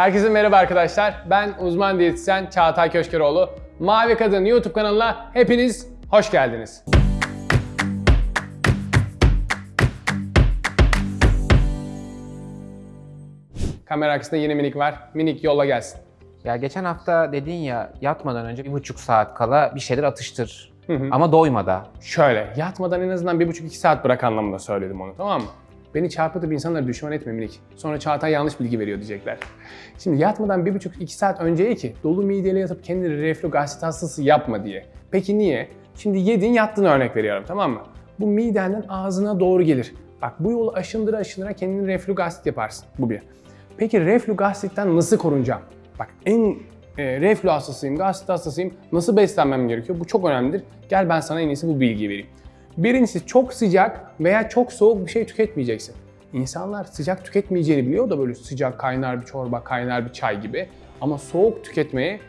Herkese merhaba arkadaşlar. Ben uzman diyetisyen Çağatay Köşkeroğlu. Mavi Kadın YouTube kanalına hepiniz hoş geldiniz. Kamera arkasında yeni minik var. Minik yolla gelsin. Ya geçen hafta dedin ya yatmadan önce bir buçuk saat kala bir şeyler atıştır. Ama doymadan. Şöyle, yatmadan en azından 1,5-2 saat bırak anlamında söyledim onu tamam mı? Beni çarpıtıp insanları düşman etme. Sonra Çağatay yanlış bilgi veriyor diyecekler. Şimdi yatmadan 1,5-2 saat önceye ki dolu mideyle yatıp kendini reflü gastrit hastası yapma diye. Peki niye? Şimdi yedin yattığını örnek veriyorum tamam mı? Bu midenden ağzına doğru gelir. Bak bu yolu aşındıra aşındıra kendini reflü gastrit yaparsın. Bu bir. Peki reflü gastritten nasıl korunacağım? Bak en e, reflü hastasıyım, gastrit hastasıyım. Nasıl beslenmem gerekiyor? Bu çok önemlidir. Gel ben sana en iyisi bu bilgiyi vereyim. Birincisi çok sıcak veya çok soğuk bir şey tüketmeyeceksin. İnsanlar sıcak tüketmeyeceğini biliyor da böyle sıcak kaynar bir çorba, kaynar bir çay gibi. Ama soğuk tüketmeyi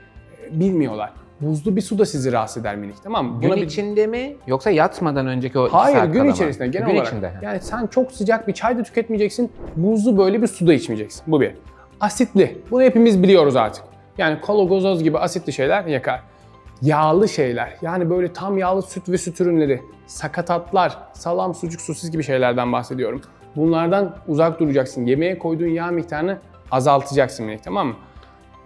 e, bilmiyorlar. Buzlu bir su da sizi rahatsız eder minik tamam mı? Gün bir- içinde mi yoksa yatmadan önceki o Hayır saat gün mı? içerisinde genel gün olarak. içinde. Yani sen çok sıcak bir çay da tüketmeyeceksin, buzlu böyle bir su da içmeyeceksin. Bu bir. Asitli. Bunu hepimiz biliyoruz artık. Yani kola, gazoz gibi asitli şeyler yakar. Yağlı şeyler. Yani böyle tam yağlı süt ve süt ürünleri, sakatatlar, salam, sucuk, sosis gibi şeylerden bahsediyorum. Bunlardan uzak duracaksın. Yemeğe koyduğun yağ miktarını azaltacaksın minik tamam mı?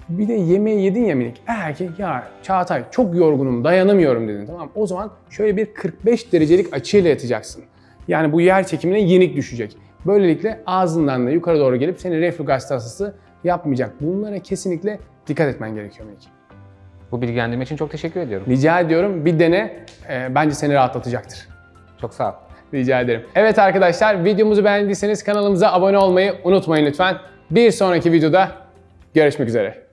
Bir de yemeği yedin ya minik. Eğer ki ya Çağatay çok yorgunum dayanamıyorum dedin tamam? O zaman şöyle bir 45 derecelik açıyla yatacaksın. Yani bu yer çekimine yenik düşecek. Böylelikle ağzından da yukarı doğru gelip seni reflü gastrit hastası yapmayacak. Bunlara kesinlikle dikkat etmen gerekiyor minik. Bu bilgilendirme için çok teşekkür ediyorum. Rica ediyorum bir dene. Ee, bence seni rahatlatacaktır. Çok sağ ol. Rica ederim. Evet arkadaşlar videomuzu beğendiyseniz kanalımıza abone olmayı unutmayın lütfen. Bir sonraki videoda görüşmek üzere.